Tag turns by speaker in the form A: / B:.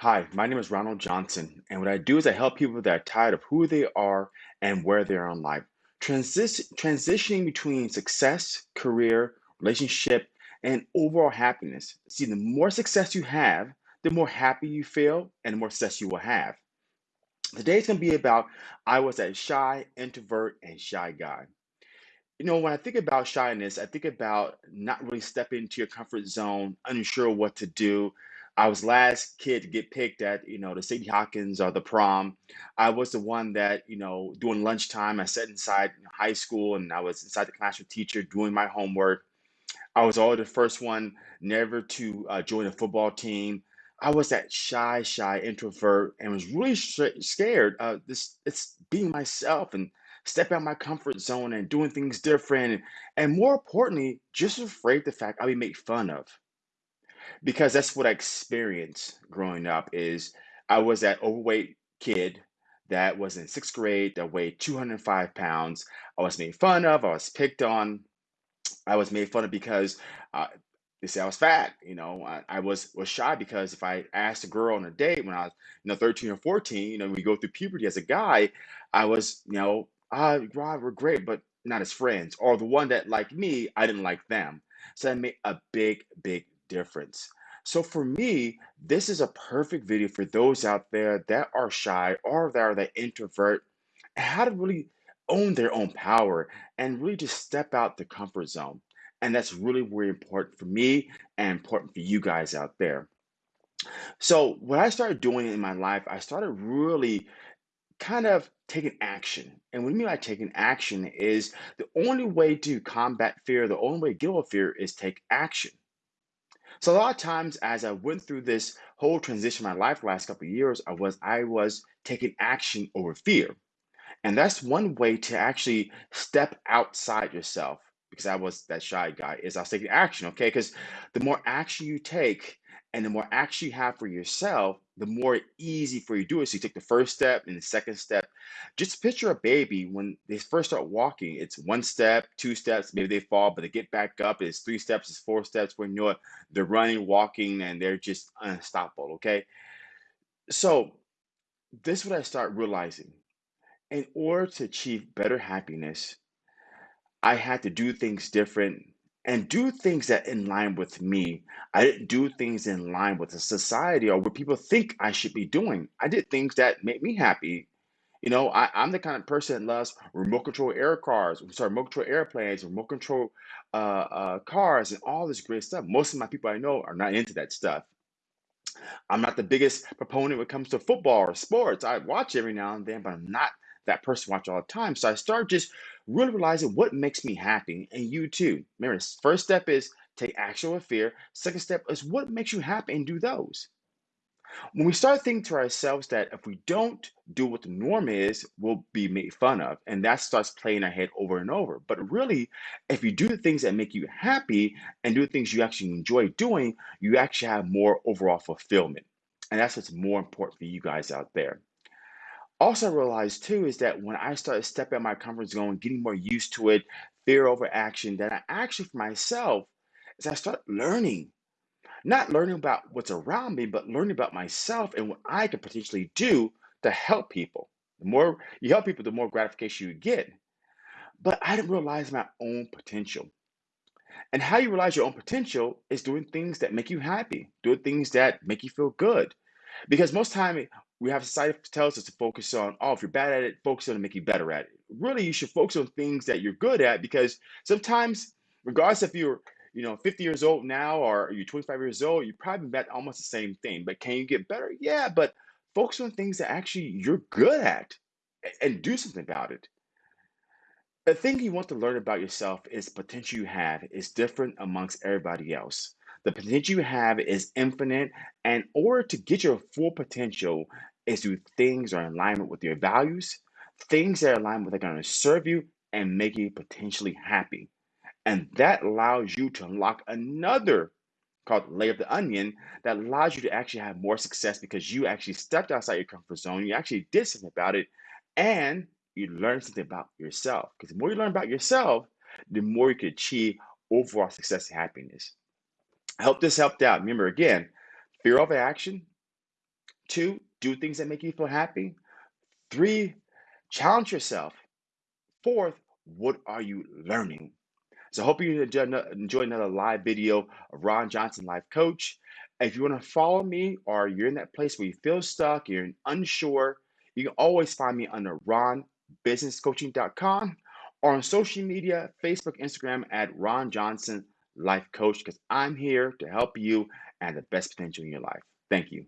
A: Hi, my name is Ronald Johnson, and what I do is I help people that are tired of who they are and where they are in life. Transis- transitioning between success, career, relationship, and overall happiness. See, the more success you have, the more happy you feel, and the more success you will have. Today's to be about I was a shy introvert and shy guy. You know, when I think about shyness, I think about not really stepping into your comfort zone, unsure what to do. I was last kid to get picked at, you know, the Sadie Hawkins or the prom. I was the one that, you know, during lunchtime, I sat inside high school and I was inside the classroom teacher doing my homework. I was always the first one never to uh, join a football team. I was that shy, shy introvert and was really sh- scared. Uh, this it's being myself and stepping out my comfort zone and doing things different. And, and more importantly, just afraid the fact I'd be made fun of because that's what I experienced growing up. Is I was that overweight kid that was in sixth grade that weighed 205 pounds. I was made fun of. I was picked on I was made fun of because uh, they say I was fat. You know, I, I was was shy because if I asked a girl on a date when I was, you know, 13 or 14, you know, we go through puberty as a guy, I was, you know, ah, Rob, we're great, but not as friends. Or the one that liked me, I didn't like them. So that made a big, big difference. So for me, this is a perfect video for those out there that are shy or that are the introvert, how to really own their own power and really just step out the comfort zone. And that's really, really important for me and important for you guys out there. So, what I started doing in my life, I started really kind of taking action. And what I mean by taking action is the only way to combat fear, the only way to get over fear is take action. So a lot of times as I went through this whole transition in my life the last couple of years, I was I was taking action over fear. And that's one way to actually step outside yourself because I was that shy guy is I was taking action, okay? Because the more action you take and the more action you have for yourself, the more easy for you to do it. So you take the first step and the second step. Just picture a baby when they first start walking. It's one step, two steps, maybe they fall, but they get back up. It's three steps, it's four steps. When you know it, they're running, walking, and they're just unstoppable, okay? So this is what I start realizing in order to achieve better happiness, I had to do things different and do things that in line with me. I didn't do things in line with the society or what people think I should be doing. I did things that made me happy. You know, I, I'm the kind of person that loves remote control air cars, sorry, remote control airplanes, remote control uh, uh, cars, and all this great stuff. Most of my people I know are not into that stuff. I'm not the biggest proponent when it comes to football or sports. I watch every now and then, but I'm not that person watch all the time. So I start just really realizing what makes me happy, and you too. Remember, the first step is take action with fear. Second step is what makes you happy, and do those. When we start thinking to ourselves that if we don't do what the norm is, we'll be made fun of, and that starts playing our head over and over. But really, if you do the things that make you happy and do the things you actually enjoy doing, you actually have more overall fulfillment. And that's what's more important for you guys out there. Also, realized too is that when I started stepping out of my comfort zone, getting more used to it, fear over action, that I actually for myself, as I started learning not learning about what's around me, but learning about myself and what I can potentially do to help people. The more you help people, the more gratification you get. But I didn't realize my own potential. And how you realize your own potential is doing things that make you happy, doing things that make you feel good. Because most time we have society tells us to focus on, oh, if you're bad at it, focus on make you better at it. Really, you should focus on things that you're good at because sometimes, regardless if you're you know 50 years old now or you're 25 years old, you probably bet almost the same thing. But can you get better? Yeah, but focus on things that actually you're good at and do something about it. The thing you want to learn about yourself is potential you have is different amongst everybody else. The potential you have is infinite, and in order to get your full potential is do things are in alignment with your values, things that are in alignment with are going to serve you and make you potentially happy. And that allows you to unlock another called layer of the onion that allows you to actually have more success because you actually stepped outside your comfort zone, you actually did something about it, and you learned something about yourself. Because the more you learn about yourself, the more you can achieve overall success and happiness. I hope this helped out. Remember again, fear over action Two, do things that make you feel happy. Three, challenge yourself. Fourth, what are you learning? So I hope you enjoy another live video of Ron Johnson, life coach. If you want to follow me or you're in that place where you feel stuck, you're unsure, you can always find me under ronbusinesscoaching.com or on social media, Facebook, Instagram at Ron Johnson Life Coach, because I'm here to help you and the best potential in your life. Thank you.